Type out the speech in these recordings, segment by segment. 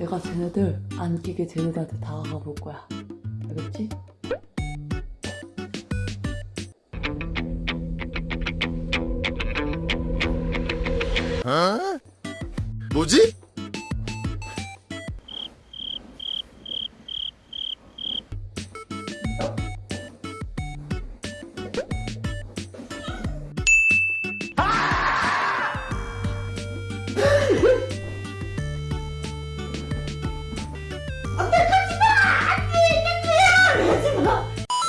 내가 쟤네들 안 끼게 쟤네들한테 다가가 볼 거야. 알겠지? 뭐지?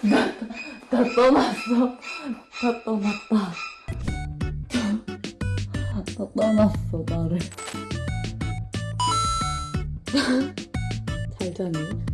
다 떠났어. 다 떠났다. 다 떠났어, 나를. 잘 자니?